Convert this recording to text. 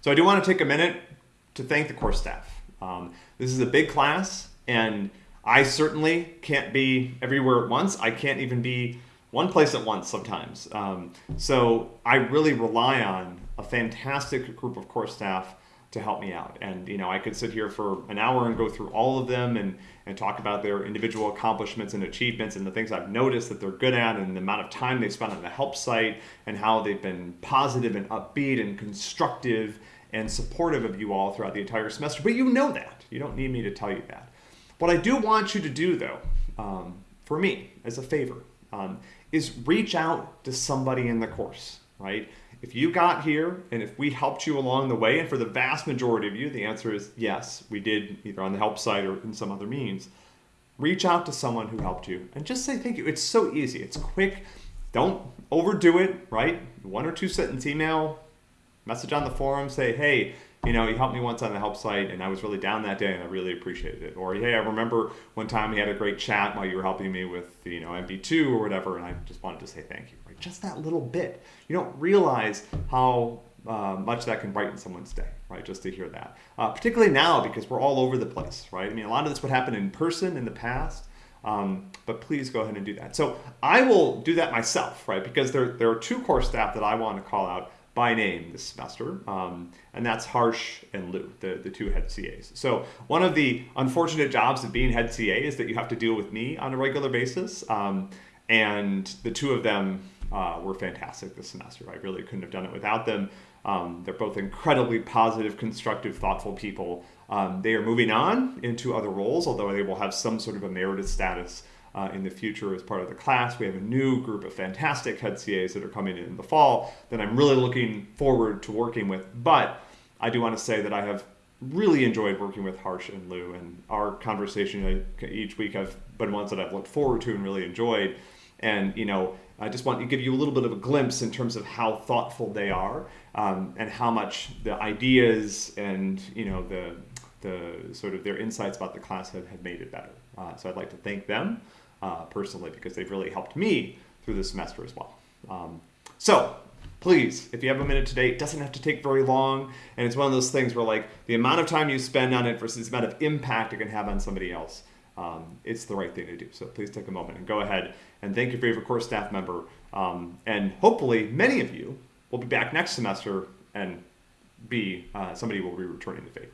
So I do want to take a minute to thank the course staff. Um, this is a big class, and I certainly can't be everywhere at once. I can't even be one place at once sometimes. Um, so I really rely on a fantastic group of course staff to help me out. And you know, I could sit here for an hour and go through all of them and, and talk about their individual accomplishments and achievements and the things I've noticed that they're good at and the amount of time they spent on the help site and how they've been positive and upbeat and constructive and supportive of you all throughout the entire semester. But you know that. You don't need me to tell you that. What I do want you to do though, um, for me as a favor, um, is reach out to somebody in the course, right? If you got here and if we helped you along the way, and for the vast majority of you, the answer is yes, we did either on the help site or in some other means. Reach out to someone who helped you and just say thank you. It's so easy, it's quick. Don't overdo it, right? One or two sentence email, message on the forum, say, hey, you know, he helped me once on the help site and I was really down that day and I really appreciated it. Or, hey, I remember one time we had a great chat while you were helping me with, you know, MP2 or whatever, and I just wanted to say thank you, right? Just that little bit. You don't realize how uh, much that can brighten someone's day, right? Just to hear that. Uh, particularly now because we're all over the place, right? I mean, a lot of this would happen in person in the past. Um, but please go ahead and do that. So I will do that myself, right? Because there, there are two core staff that I want to call out by name this semester, um, and that's Harsh and Lou, the, the two head CAs. So one of the unfortunate jobs of being head CA is that you have to deal with me on a regular basis, um, and the two of them uh, were fantastic this semester. I really couldn't have done it without them. Um, they're both incredibly positive, constructive, thoughtful people. Um, they are moving on into other roles, although they will have some sort of emeritus status uh, in the future as part of the class. We have a new group of fantastic head CAs that are coming in, in the fall that I'm really looking forward to working with. But I do want to say that I have really enjoyed working with Harsh and Lou, and our conversation each week have been ones that I've looked forward to and really enjoyed. And you know, I just want to give you a little bit of a glimpse in terms of how thoughtful they are, um, and how much the ideas and you know the the sort of their insights about the class have, have made it better. Uh, so I'd like to thank them uh, personally because they've really helped me through the semester as well. Um, so please, if you have a minute today, it doesn't have to take very long. And it's one of those things where like the amount of time you spend on it versus the amount of impact it can have on somebody else, um, it's the right thing to do. So please take a moment and go ahead and thank your favorite course staff member. Um, and hopefully many of you will be back next semester and be uh, somebody will be returning the favor.